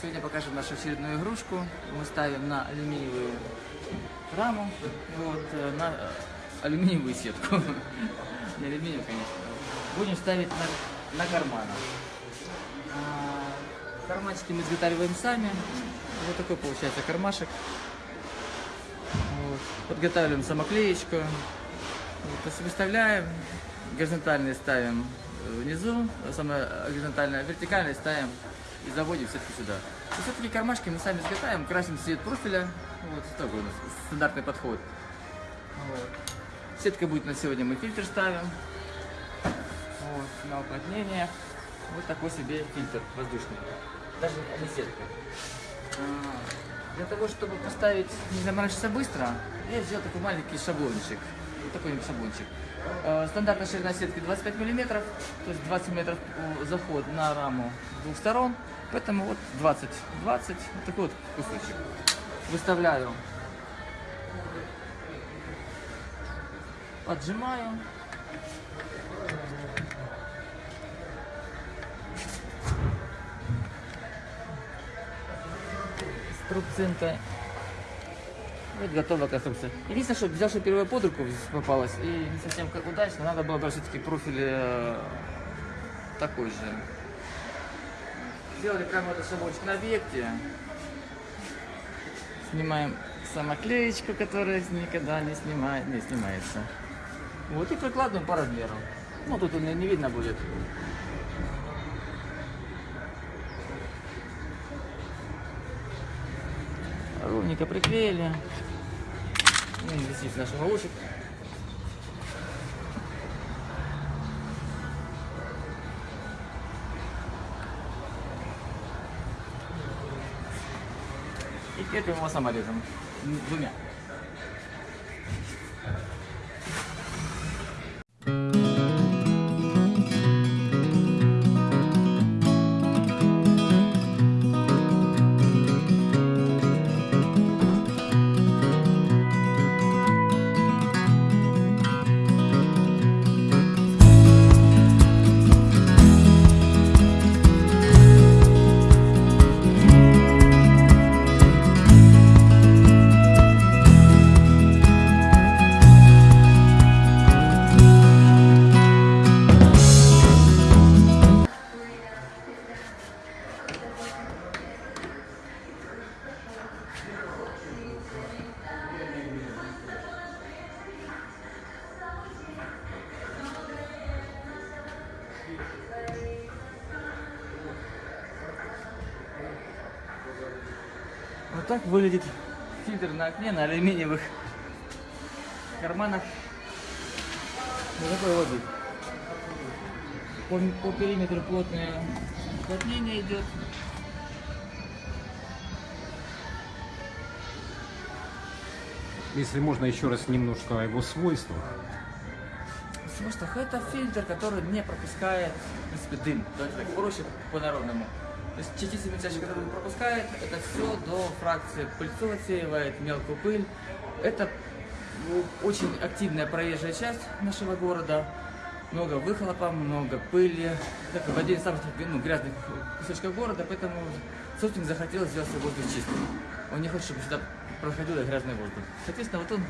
Сегодня покажем нашу очередную игрушку. Мы ставим на алюминиевую раму, вот, э, на э, алюминиевую сетку. Не алюминиевую, конечно. Будем ставить на, на карманах. А, Карманчики мы изготавливаем сами. Вот такой получается кармашек. Вот. Подготавливаем самоклеечку. Вот, выставляем, горизонтальные ставим внизу, самое горизонтальное, вертикальное ставим и заводим все-таки сюда. Все-таки кармашки мы сами изготавливаем, красим цвет профиля. Вот такой у нас стандартный подход. Вот. Сетка будет на сегодня, мы фильтр ставим. Вот, на уплотнение. Вот такой себе фильтр воздушный. Даже не сетка. А, Для того, чтобы поставить, не заморачиваться быстро, я сделал такой маленький шаблончик. Вот такой шаблончик. Э, Стандартная ширина сетки 25 миллиметров, то есть 20 метров э, заход на раму двух сторон. Поэтому вот 20, 20, вот такой вот кусочек. Выставляю. Поджимаю. Струбцинкой. Вот готова конструкция. Единственное, что взял, что первая под руку попалась, и не совсем как удачно, надо было брать все-таки профиль э, такой же. Сделали прямо этот шабочек на объекте. Снимаем самоклеечку, которая никогда не, снимает, не снимается. Вот и прикладываем по размеру. Ну, тут не, не видно будет. Ровненько приклеили. Ну, висит наш уголочек. И крепим его саморезом. М, Двумя. Вот так выглядит фильтр на окне на алюминиевых карманах для такой воды. По, по периметру плотное уплотнение идет. Если можно еще раз немножко о его свойствах. В свойствах это фильтр, который не пропускает, в принципе, дым. Давайте так проще по-народному. То есть частицы мельчайшие, которые пропускает, это все до фракции пыльцу отсеивает, мелкую пыль. Это ну, очень активная проезжая часть нашего города. Много выхлопа, много пыли. Это один из самых ну, грязных кусочков города, поэтому собственник захотел сделать свой воздух чистым. Он не хочет, чтобы сюда проходил грязный воздух. Соответственно, вот он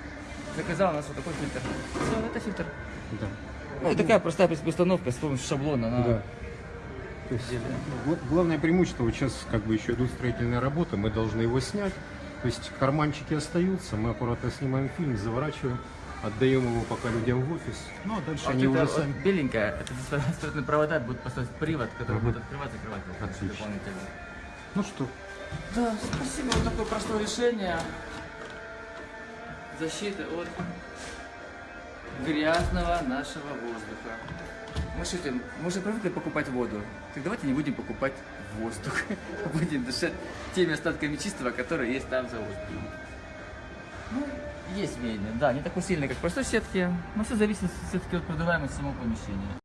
заказал у нас вот такой фильтр. Все, это фильтр. Да. Ну, и такая простая в установка с помощью шаблона. Она Да. То есть, гла- главное преимущество, вот сейчас как бы еще идут строительные работы, мы должны его снять. То есть карманчики остаются, мы аккуратно снимаем фильм, заворачиваем, отдаем его пока людям в офис. Ну а дальше Вот они это уже вот сами. беленькая, это строительные провода будут поставить привод, который будет открывать, закрывать. Отлично. дополнительно. Ну что, Да, спасибо, вот такое простое решение. Защита от грязного нашего воздуха. Мы шутим, мы уже привыкли покупать воду. Так давайте не будем покупать воздух. Будем дышать теми остатками чистого, которые есть там за воздухом. Ну, есть веяние, да, не такой сильный, как в простой сетке, но все зависит все-таки от продаваемости самого помещения.